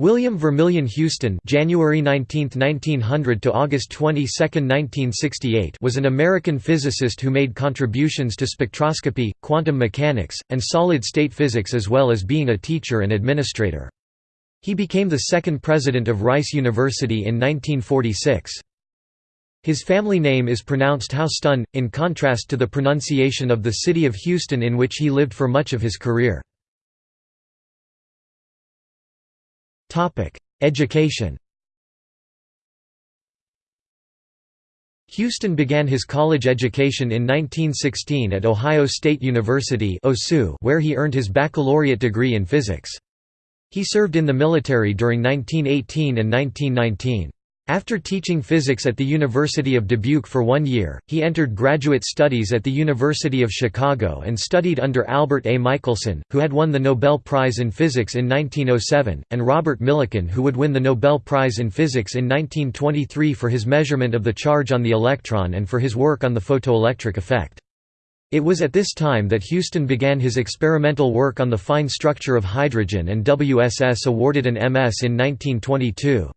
William Vermillion Houston January 19, 1900 to August 22, 1968 was an American physicist who made contributions to spectroscopy, quantum mechanics, and solid-state physics as well as being a teacher and administrator. He became the second president of Rice University in 1946. His family name is pronounced Houston, in contrast to the pronunciation of the city of Houston in which he lived for much of his career. Education Houston began his college education in 1916 at Ohio State University where he earned his baccalaureate degree in physics. He served in the military during 1918 and 1919. After teaching physics at the University of Dubuque for one year, he entered graduate studies at the University of Chicago and studied under Albert A. Michelson, who had won the Nobel Prize in Physics in 1907, and Robert Millikan who would win the Nobel Prize in Physics in 1923 for his measurement of the charge on the electron and for his work on the photoelectric effect. It was at this time that Houston began his experimental work on the fine structure of hydrogen and WSS awarded an MS in 1922.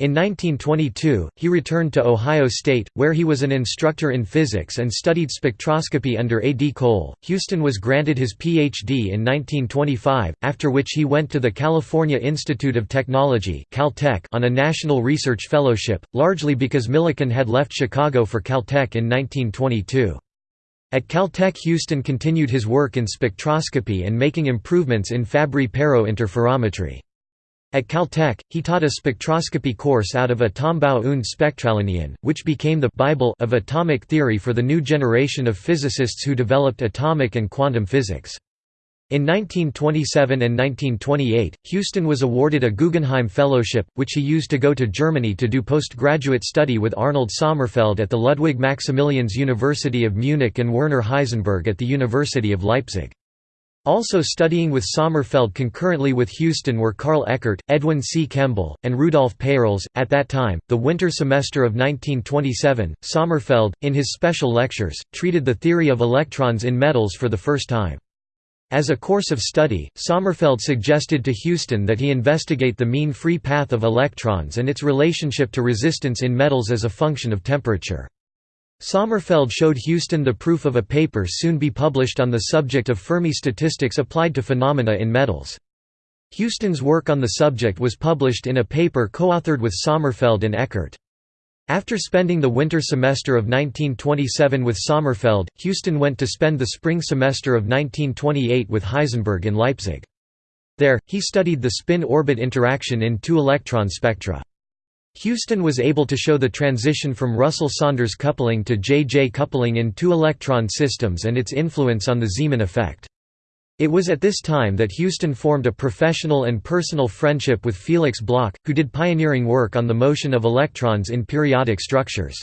In 1922, he returned to Ohio State, where he was an instructor in physics and studied spectroscopy under A. D. Cole. Houston was granted his Ph.D. in 1925, after which he went to the California Institute of Technology Caltech on a national research fellowship, largely because Millikan had left Chicago for Caltech in 1922. At Caltech Houston continued his work in spectroscopy and making improvements in Fabry-Perot interferometry. At Caltech, he taught a spectroscopy course out of Atombau und Spektrallinien, which became the «Bible» of atomic theory for the new generation of physicists who developed atomic and quantum physics. In 1927 and 1928, Houston was awarded a Guggenheim Fellowship, which he used to go to Germany to do postgraduate study with Arnold Sommerfeld at the Ludwig Maximilians University of Munich and Werner Heisenberg at the University of Leipzig. Also studying with Sommerfeld concurrently with Houston were Carl Eckart, Edwin C. Kemble, and Rudolf Peierls. At that time, the winter semester of 1927, Sommerfeld, in his special lectures, treated the theory of electrons in metals for the first time. As a course of study, Sommerfeld suggested to Houston that he investigate the mean free path of electrons and its relationship to resistance in metals as a function of temperature. Sommerfeld showed Houston the proof of a paper soon to be published on the subject of Fermi statistics applied to phenomena in metals. Houston's work on the subject was published in a paper co-authored with Sommerfeld and Eckart. After spending the winter semester of 1927 with Sommerfeld, Houston went to spend the spring semester of 1928 with Heisenberg in Leipzig. There, he studied the spin-orbit interaction in two electron spectra. Houston was able to show the transition from Russell-Saunders coupling to J-J coupling in two-electron systems and its influence on the Zeeman effect. It was at this time that Houston formed a professional and personal friendship with Felix Bloch, who did pioneering work on the motion of electrons in periodic structures.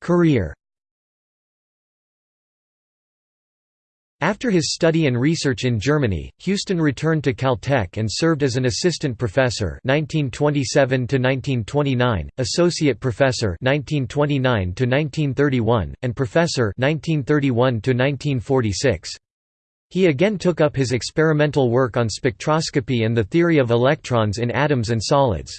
Career After his study and research in Germany, Houston returned to Caltech and served as an assistant professor 1927 1929, associate professor 1929 1931, and professor 1931 1946. He again took up his experimental work on spectroscopy and the theory of electrons in atoms and solids.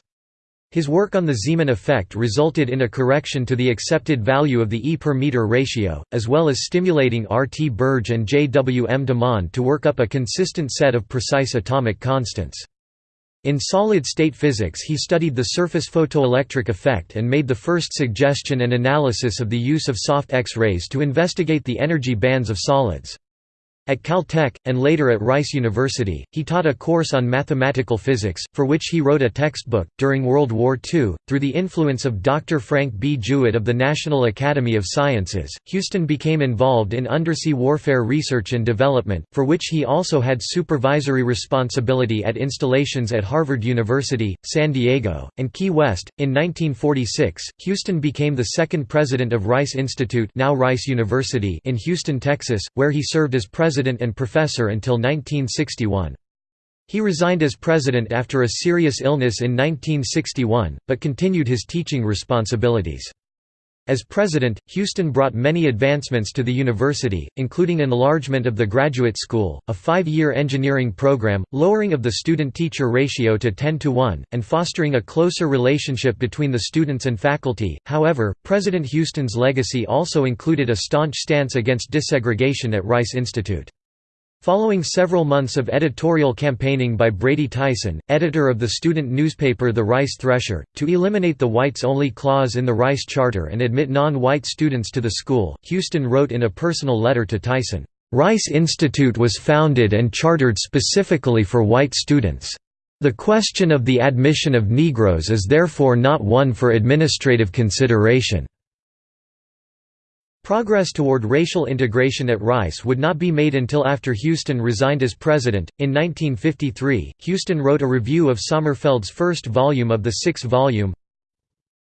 His work on the Zeeman effect resulted in a correction to the accepted value of the E per meter ratio, as well as stimulating R. T. Birge and J. W. M. DuMond to work up a consistent set of precise atomic constants. In solid-state physics he studied the surface photoelectric effect and made the first suggestion and analysis of the use of soft X-rays to investigate the energy bands of solids. At Caltech, and later at Rice University, he taught a course on mathematical physics, for which he wrote a textbook. During World War II, through the influence of Dr. Frank B. Jewett of the National Academy of Sciences, Houston became involved in undersea warfare research and development, for which he also had supervisory responsibility at installations at Harvard University, San Diego, and Key West. In 1946, Houston became the second president of Rice Institute, now Rice University, in Houston, Texas, where he served as president president and professor until 1961. He resigned as president after a serious illness in 1961, but continued his teaching responsibilities. As president, Houston brought many advancements to the university, including enlargement of the graduate school, a five-year engineering program, lowering of the student-teacher ratio to 10 to 1, and fostering a closer relationship between the students and faculty. However, President Houston's legacy also included a staunch stance against desegregation at Rice Institute. Following several months of editorial campaigning by Brady Tyson, editor of the student newspaper The Rice Thresher, to eliminate the whites-only clause in the Rice Charter and admit non-white students to the school, Houston wrote in a personal letter to Tyson, "...Rice Institute was founded and chartered specifically for white students. The question of the admission of Negroes is therefore not one for administrative consideration." Progress toward racial integration at Rice would not be made until after Houston resigned as president. In 1953, Houston wrote a review of Sommerfeld's first volume of the six volume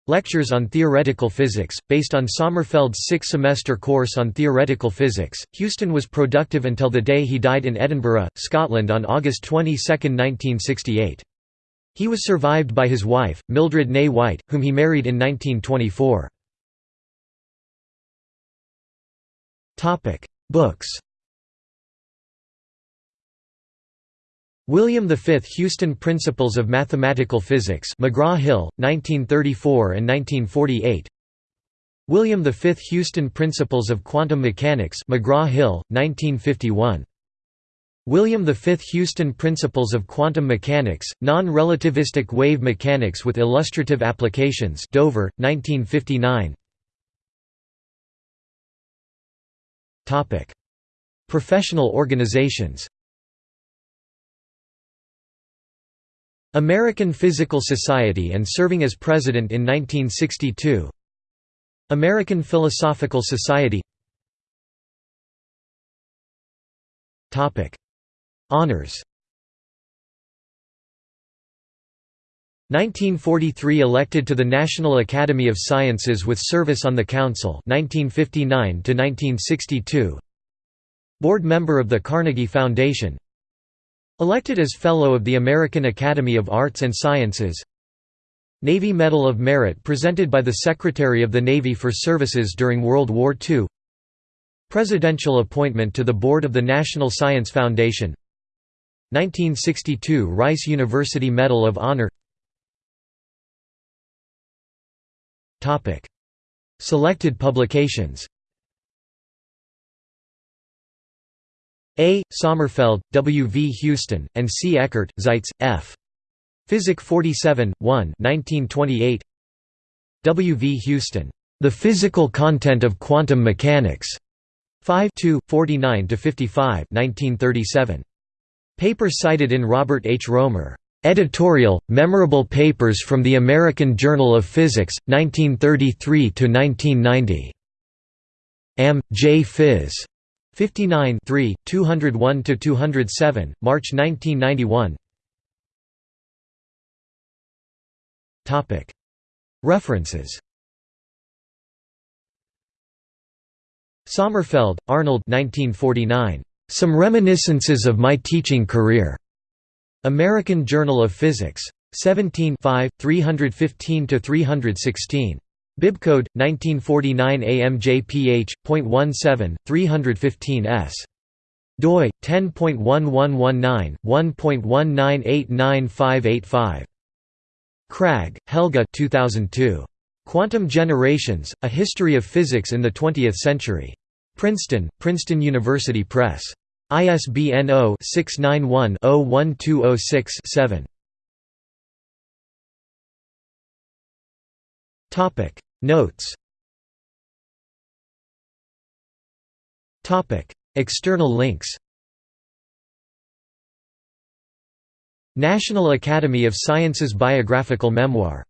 Lectures on Theoretical Physics, based on Sommerfeld's six semester course on theoretical physics. Houston was productive until the day he died in Edinburgh, Scotland on August 22, 1968. He was survived by his wife, Mildred Ney White, whom he married in 1924. Topic: Books. William V Houston Principles of Mathematical Physics McGraw-Hill, 1934 and 1948 William V Houston Principles of Quantum Mechanics McGraw-Hill, 1951 William V Houston Principles of Quantum Mechanics, Non-Relativistic Wave Mechanics with Illustrative Applications Dover, 1959 Professional organizations. American Physical Society and serving as president in 1962. American Philosophical Society. Topic: Honors. 1943 elected to the National Academy of Sciences with service on the Council 1959 to 1962 Board member of the Carnegie Foundation. Elected as Fellow of the American Academy of Arts and Sciences. Navy Medal of Merit presented by the Secretary of the Navy for services during World War II Presidential appointment to the Board of the National Science Foundation. 1962 Rice University Medal of Honor Selected publications A. Sommerfeld, W. V. Houston, and C. Eckart, Zeitz, F. Physik 47, 1 1928. W. V. Houston. The Physical Content of Quantum Mechanics. 5 49–55 1937. Paper cited in Robert H. Roemer. Editorial, Memorable Papers from the American Journal of Physics, 1933–1990. M. J. Phys. 59 201–207, March 1991 References Sommerfeld, Arnold 1949. Some Reminiscences of My Teaching Career. American Journal of Physics. 17 315–316. Bibcode 1949 AMJPH.17 315s. doi 10.1119 1.1989585. Kragh, Helge 2002. Quantum Generations: A History of Physics in the Twentieth Century. Princeton, Princeton University Press. ISBN 0-691-01206-7. Topic. Notes. Topic. External links. National Academy of Sciences Biographical Memoir